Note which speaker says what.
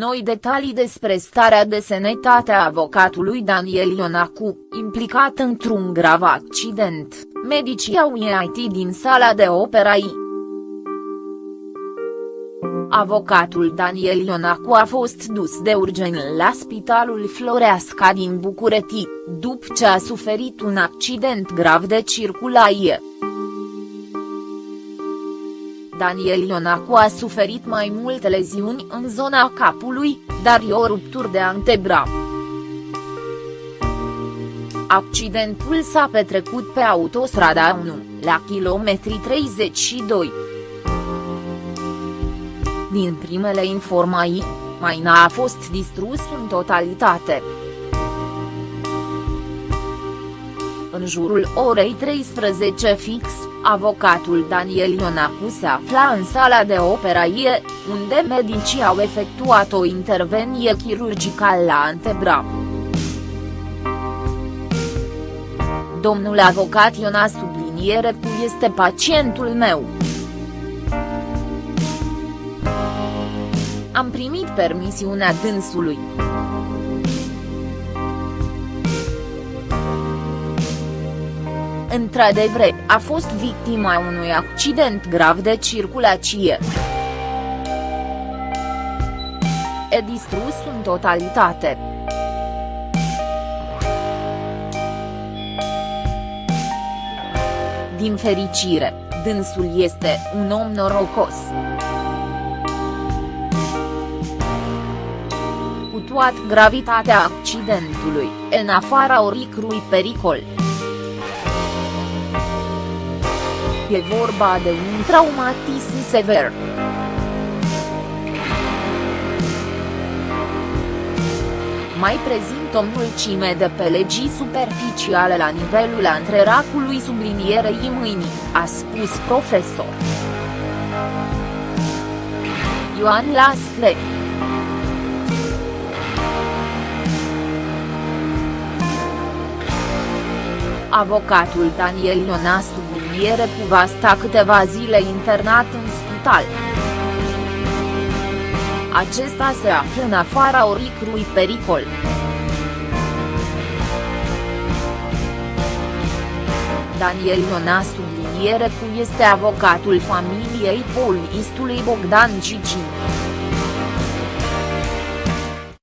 Speaker 1: Noi detalii despre starea de sănătate a avocatului Daniel Ionacu, implicat într-un grav accident, medicii au ieșit din sala de operații. Avocatul Daniel Ionacu a fost dus de urgent la spitalul Floreasca din București, după ce a suferit un accident grav de circulație. Daniel Ionacu a suferit mai multe leziuni în zona capului, dar e o ruptură de antebraț. Accidentul s-a petrecut pe autostrada 1, la kilometri 32. Din primele informații, maina a fost distrus în totalitate. În jurul orei 13 fix, avocatul Daniel Ionacu se afla în sala de operație, unde medicii au efectuat o intervenie chirurgicală la antebra. Domnul avocat Iona subliniere cu este pacientul meu. Am primit permisiunea dânsului. Într-adevăr, a fost victima unui accident grav de circulație. E distrus în totalitate. Din fericire, dânsul este un om norocos. Cu toată gravitatea accidentului, în afara oricrui pericol. E vorba de un traumatism sever. Mai prezint o mulțime de pelegii superficiale la nivelul antreracului sublinierei mâinii, a spus profesor. Ioan Lascle Avocatul Daniel Iona subliniere cu va sta câteva zile internat în spital. Acesta se află în afara oricrui pericol. Daniel Iona subliniere cu este avocatul familiei polistului Bogdan Cicin.